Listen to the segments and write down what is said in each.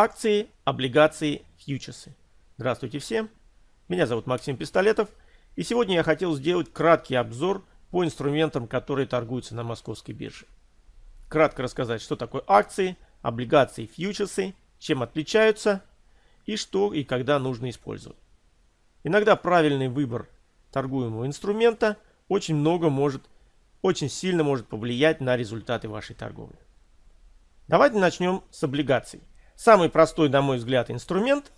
Акции, облигации, фьючерсы. Здравствуйте всем. Меня зовут Максим Пистолетов. И сегодня я хотел сделать краткий обзор по инструментам, которые торгуются на московской бирже. Кратко рассказать, что такое акции, облигации, фьючерсы, чем отличаются и что и когда нужно использовать. Иногда правильный выбор торгуемого инструмента очень много может, очень сильно может повлиять на результаты вашей торговли. Давайте начнем с облигаций. Самый простой, на мой взгляд, инструмент,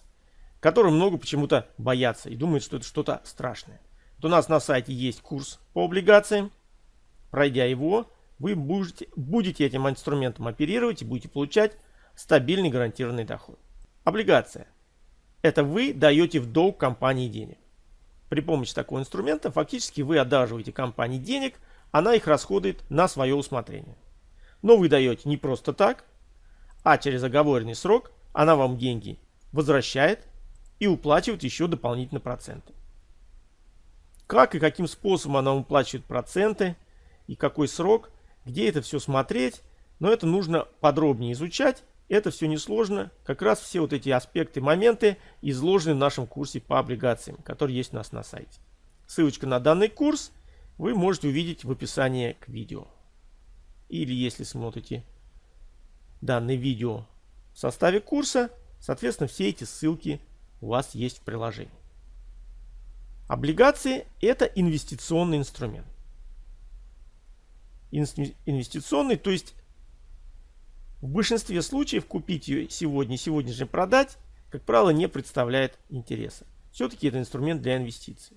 который много почему-то боятся и думают, что это что-то страшное. Вот у нас на сайте есть курс по облигациям. Пройдя его, вы будете, будете этим инструментом оперировать и будете получать стабильный гарантированный доход. Облигация. Это вы даете в долг компании денег. При помощи такого инструмента фактически вы одалживаете компании денег, она их расходует на свое усмотрение. Но вы даете не просто так, а через оговоренный срок она вам деньги возвращает и уплачивает еще дополнительно проценты. Как и каким способом она уплачивает проценты и какой срок, где это все смотреть, но это нужно подробнее изучать. Это все несложно. Как раз все вот эти аспекты, моменты изложены в нашем курсе по облигациям, который есть у нас на сайте. Ссылочка на данный курс вы можете увидеть в описании к видео. Или если смотрите данное видео в составе курса, соответственно, все эти ссылки у вас есть в приложении. Облигации – это инвестиционный инструмент. Инвестиционный, то есть в большинстве случаев купить ее сегодня, сегодня же продать, как правило, не представляет интереса. Все-таки это инструмент для инвестиций.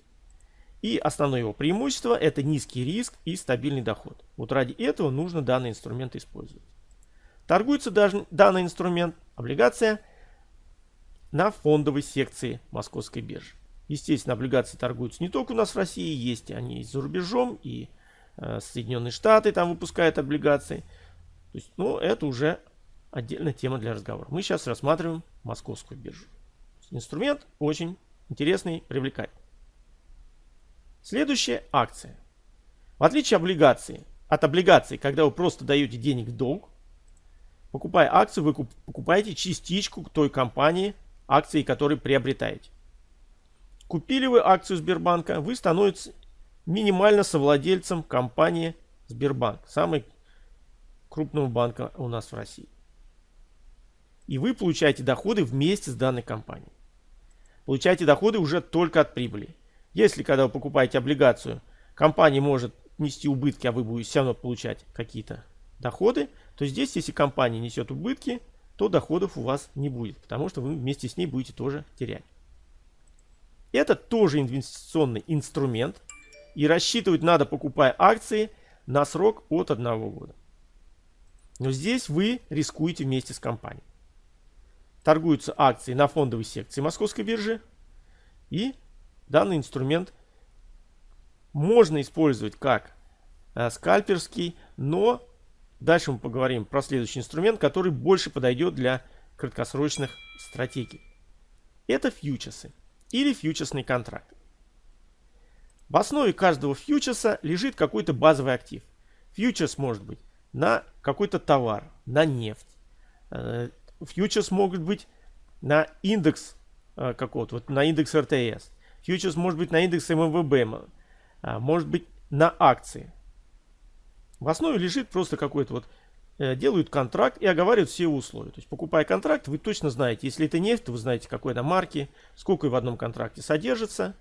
И основное его преимущество – это низкий риск и стабильный доход. Вот ради этого нужно данный инструмент использовать. Торгуется даже данный инструмент, облигация, на фондовой секции Московской биржи. Естественно, облигации торгуются не только у нас в России, есть они и за рубежом, и э, Соединенные Штаты там выпускают облигации. То есть, ну, это уже отдельная тема для разговора. Мы сейчас рассматриваем Московскую биржу. Инструмент очень интересный, привлекательный. Следующая акция. В отличие облигации, от облигаций, когда вы просто даете денег в долг, Покупая акцию, вы покупаете частичку той компании, акции которой приобретаете. Купили вы акцию Сбербанка, вы становитесь минимально совладельцем компании Сбербанк, самой крупного банка у нас в России. И вы получаете доходы вместе с данной компанией. Получаете доходы уже только от прибыли. Если когда вы покупаете облигацию, компания может нести убытки, а вы будете все равно получать какие-то доходы, то здесь, если компания несет убытки, то доходов у вас не будет, потому что вы вместе с ней будете тоже терять. Это тоже инвестиционный инструмент, и рассчитывать надо, покупая акции, на срок от одного года. Но здесь вы рискуете вместе с компанией. Торгуются акции на фондовой секции Московской биржи, и данный инструмент можно использовать как э, скальперский, но Дальше мы поговорим про следующий инструмент, который больше подойдет для краткосрочных стратегий. Это фьючерсы или фьючерсный контракт. В основе каждого фьючерса лежит какой-то базовый актив. Фьючерс может быть на какой-то товар, на нефть. Э, фьючерс могут быть на индекс э, какого-то, вот на индекс РТС. Фьючерс может быть на индекс МВБ, э, может быть на акции. В основе лежит просто какой-то вот э, делают контракт и оговаривают все условия. То есть покупая контракт, вы точно знаете, если это нефть, то вы знаете какой она марки, сколько в одном контракте содержится.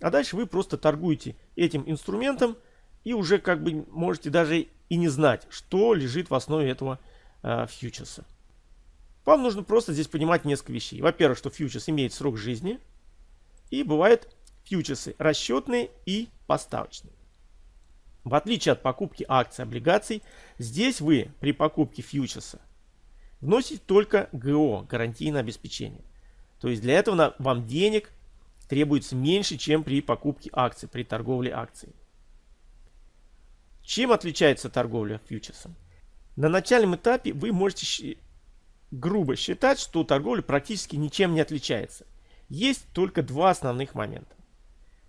А дальше вы просто торгуете этим инструментом и уже как бы можете даже и не знать, что лежит в основе этого э, фьючерса. Вам нужно просто здесь понимать несколько вещей. Во-первых, что фьючерс имеет срок жизни. И бывают фьючерсы расчетные и поставочные. В отличие от покупки акций, облигаций, здесь вы при покупке фьючерса вносите только ГО, гарантийное обеспечение. То есть для этого вам денег требуется меньше, чем при покупке акций, при торговле акцией. Чем отличается торговля фьючерсом? На начальном этапе вы можете грубо считать, что торговля практически ничем не отличается. Есть только два основных момента.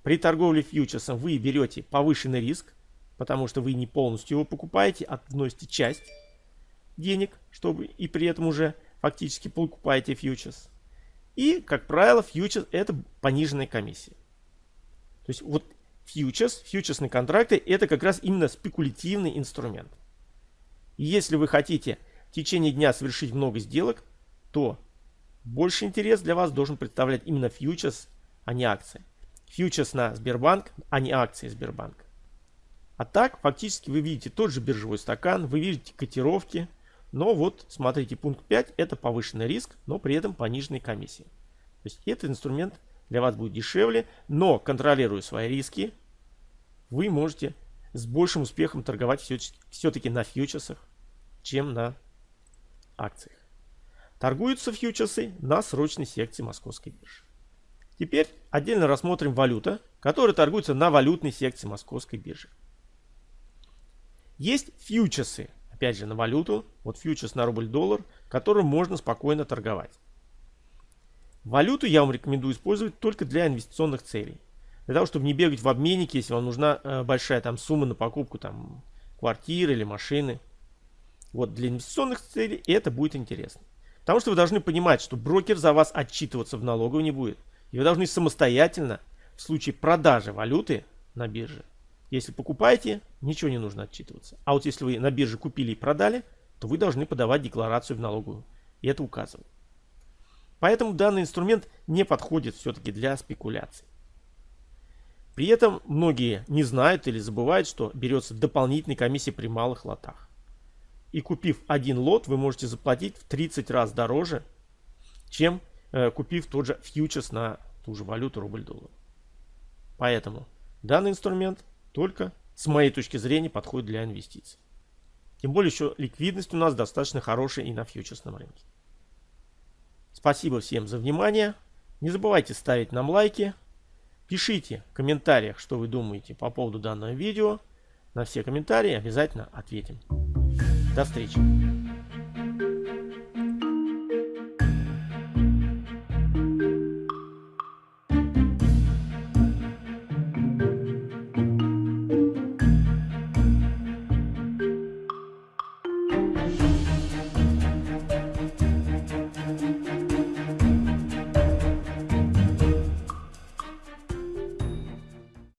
При торговле фьючерсом вы берете повышенный риск, потому что вы не полностью его покупаете, а вносите часть денег, чтобы и при этом уже фактически покупаете фьючерс. И, как правило, фьючерс это пониженная комиссия. То есть вот фьючерс, фьючерсные контракты это как раз именно спекулятивный инструмент. И если вы хотите в течение дня совершить много сделок, то больше интерес для вас должен представлять именно фьючерс, а не акции. Фьючерс на Сбербанк, а не акции Сбербанка. А так, фактически вы видите тот же биржевой стакан, вы видите котировки, но вот, смотрите, пункт 5 это повышенный риск, но при этом пониженные комиссии. То есть этот инструмент для вас будет дешевле, но контролируя свои риски, вы можете с большим успехом торговать все-таки на фьючерсах, чем на акциях. Торгуются фьючерсы на срочной секции Московской биржи. Теперь отдельно рассмотрим валюта, которая торгуется на валютной секции Московской биржи. Есть фьючерсы, опять же, на валюту, вот фьючерс на рубль-доллар, которым можно спокойно торговать. Валюту я вам рекомендую использовать только для инвестиционных целей. Для того, чтобы не бегать в обменнике, если вам нужна э, большая там сумма на покупку там квартиры или машины. Вот для инвестиционных целей это будет интересно. Потому что вы должны понимать, что брокер за вас отчитываться в налоговой не будет. И вы должны самостоятельно в случае продажи валюты на бирже если покупаете, ничего не нужно отчитываться. А вот если вы на бирже купили и продали, то вы должны подавать декларацию в налоговую. И это указывает. Поэтому данный инструмент не подходит все-таки для спекуляций. При этом многие не знают или забывают, что берется дополнительная комиссия при малых лотах. И купив один лот, вы можете заплатить в 30 раз дороже, чем э, купив тот же фьючерс на ту же валюту рубль-доллар. Поэтому данный инструмент только, с моей точки зрения, подходит для инвестиций. Тем более еще ликвидность у нас достаточно хорошая и на фьючерсном рынке. Спасибо всем за внимание. Не забывайте ставить нам лайки. Пишите в комментариях, что вы думаете по поводу данного видео. На все комментарии обязательно ответим. До встречи.